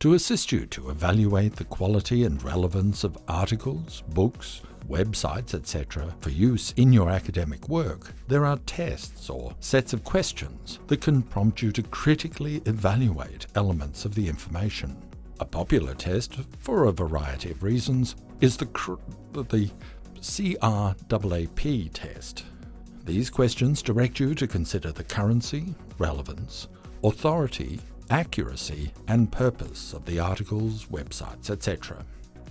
to assist you to evaluate the quality and relevance of articles, books, websites, etc. for use in your academic work, there are tests or sets of questions that can prompt you to critically evaluate elements of the information. A popular test, for a variety of reasons, is the, the CRAAP test. These questions direct you to consider the currency, relevance, authority, accuracy and purpose of the articles, websites, etc.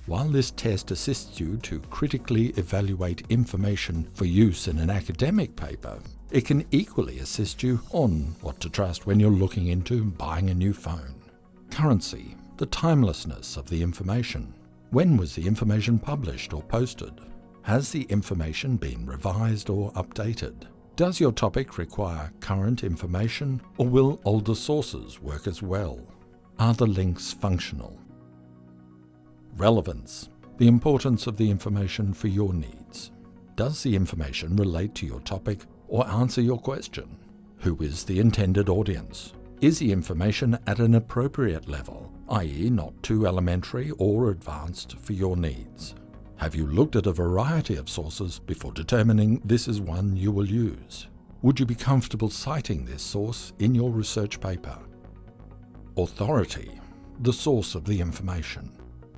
While this test assists you to critically evaluate information for use in an academic paper, it can equally assist you on what to trust when you're looking into buying a new phone. Currency, the timelessness of the information. When was the information published or posted? Has the information been revised or updated? Does your topic require current information or will older sources work as well? Are the links functional? Relevance, the importance of the information for your needs. Does the information relate to your topic or answer your question? Who is the intended audience? Is the information at an appropriate level, i.e. not too elementary or advanced for your needs? Have you looked at a variety of sources before determining this is one you will use? Would you be comfortable citing this source in your research paper? Authority, the source of the information.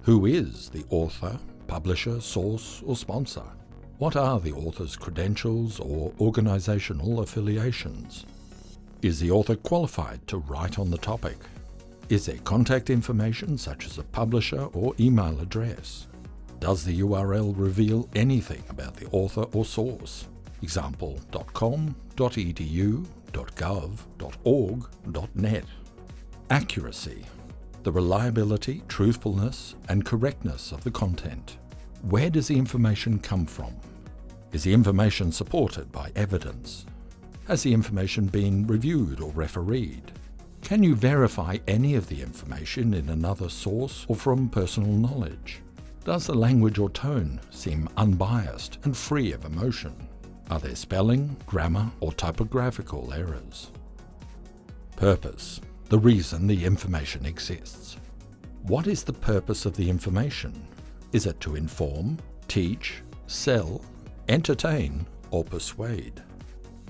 Who is the author, publisher, source or sponsor? What are the author's credentials or organisational affiliations? Is the author qualified to write on the topic? Is there contact information such as a publisher or email address? Does the URL reveal anything about the author or source? Example .com, .edu, .gov, .org, .net. Accuracy. The reliability, truthfulness and correctness of the content. Where does the information come from? Is the information supported by evidence? Has the information been reviewed or refereed? Can you verify any of the information in another source or from personal knowledge? Does the language or tone seem unbiased and free of emotion? Are there spelling, grammar or typographical errors? Purpose. The reason the information exists. What is the purpose of the information? Is it to inform, teach, sell, entertain or persuade?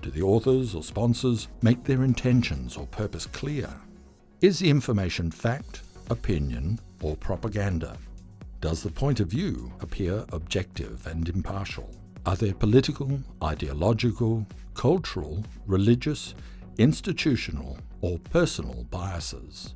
Do the authors or sponsors make their intentions or purpose clear? Is the information fact, opinion or propaganda? Does the point of view appear objective and impartial? Are there political, ideological, cultural, religious, institutional or personal biases?